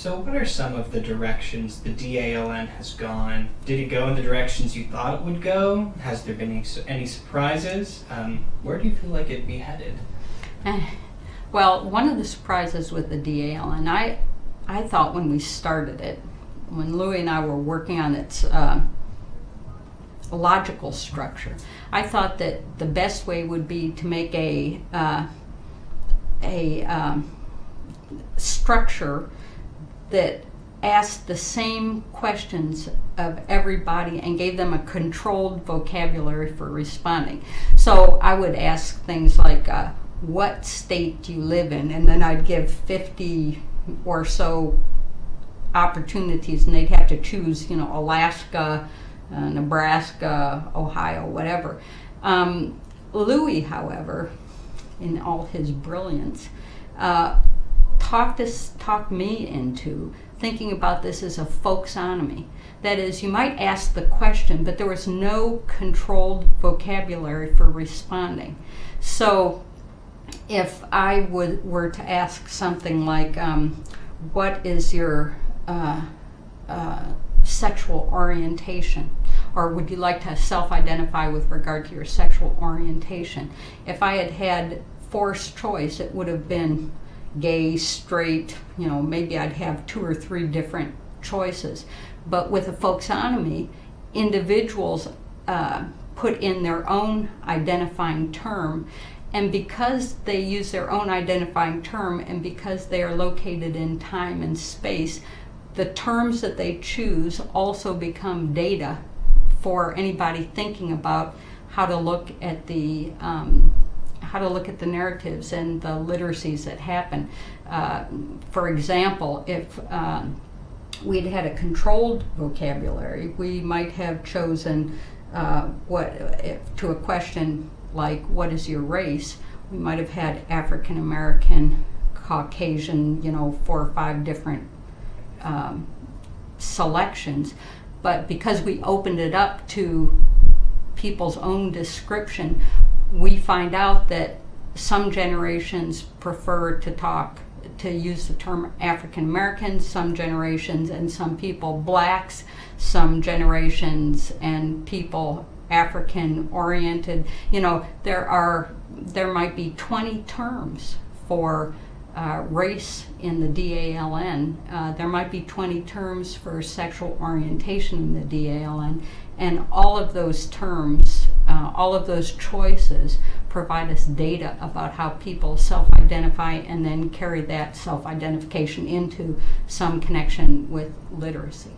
So, what are some of the directions the DALN has gone? Did it go in the directions you thought it would go? Has there been any, any surprises? Um, where do you feel like it'd be headed? Well, one of the surprises with the DALN, I, I thought when we started it, when Louie and I were working on its uh, logical structure, I thought that the best way would be to make a uh, a um, structure that asked the same questions of everybody and gave them a controlled vocabulary for responding. So I would ask things like, uh, what state do you live in? And then I'd give 50 or so opportunities and they'd have to choose, you know, Alaska, uh, Nebraska, Ohio, whatever. Um, Lewis, however, in all his brilliance, uh, talked us, talked me into thinking about this as a folksonomy. That is, you might ask the question, but there was no controlled vocabulary for responding. So, if I would were to ask something like, um, "What is your uh, uh, sexual orientation?" or would you like to self-identify with regard to your sexual orientation? If I had had forced choice, it would have been gay, straight, you know, maybe I'd have two or three different choices. But with a folksonomy, individuals uh, put in their own identifying term and because they use their own identifying term and because they are located in time and space, the terms that they choose also become data for anybody thinking about how to look at the um, how to look at the narratives and the literacies that happen. Uh, for example, if um, we'd had a controlled vocabulary, we might have chosen uh, what if, to a question like "What is your race?" We might have had African American, Caucasian, you know, four or five different um, selections. But because we opened it up to people's own description, we find out that some generations prefer to talk to use the term African Americans, some generations and some people blacks, some generations and people African oriented. You know, there are there might be 20 terms for uh, race in the DALN. Uh, there might be 20 terms for sexual orientation in the DALN, and all of those terms, uh, all of those choices provide us data about how people self-identify and then carry that self-identification into some connection with literacy.